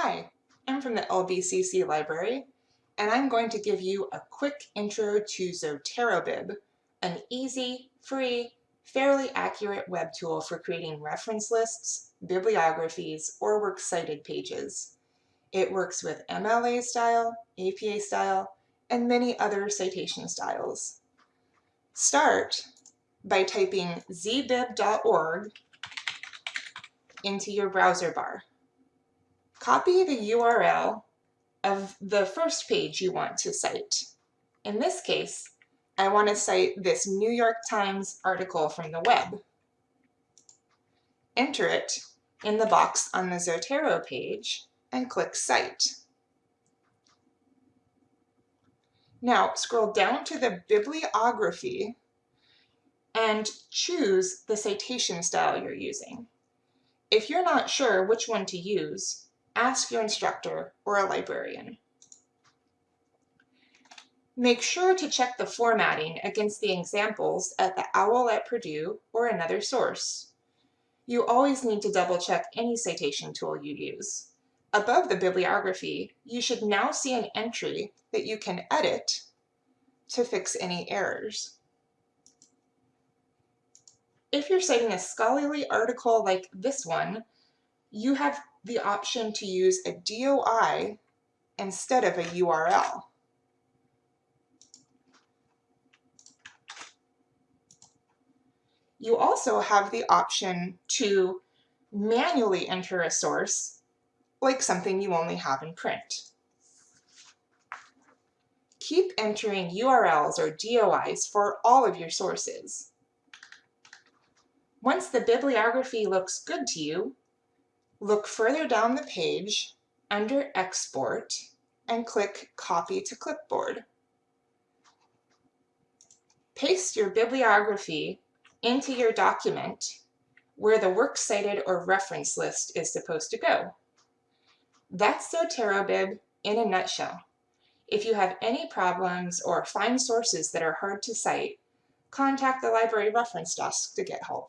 Hi, I'm from the LBCC library, and I'm going to give you a quick intro to ZoteroBib, an easy, free, fairly accurate web tool for creating reference lists, bibliographies, or works cited pages. It works with MLA style, APA style, and many other citation styles. Start by typing zbib.org into your browser bar. Copy the URL of the first page you want to cite. In this case, I want to cite this New York Times article from the web. Enter it in the box on the Zotero page and click Cite. Now scroll down to the bibliography and choose the citation style you're using. If you're not sure which one to use, ask your instructor or a librarian. Make sure to check the formatting against the examples at the OWL at Purdue or another source. You always need to double check any citation tool you use. Above the bibliography, you should now see an entry that you can edit to fix any errors. If you're citing a scholarly article like this one, you have the option to use a DOI instead of a URL. You also have the option to manually enter a source, like something you only have in print. Keep entering URLs or DOIs for all of your sources. Once the bibliography looks good to you, Look further down the page under Export and click Copy to Clipboard. Paste your bibliography into your document where the works cited or reference list is supposed to go. That's ZoteroBib in a nutshell. If you have any problems or find sources that are hard to cite, contact the library reference desk to get help.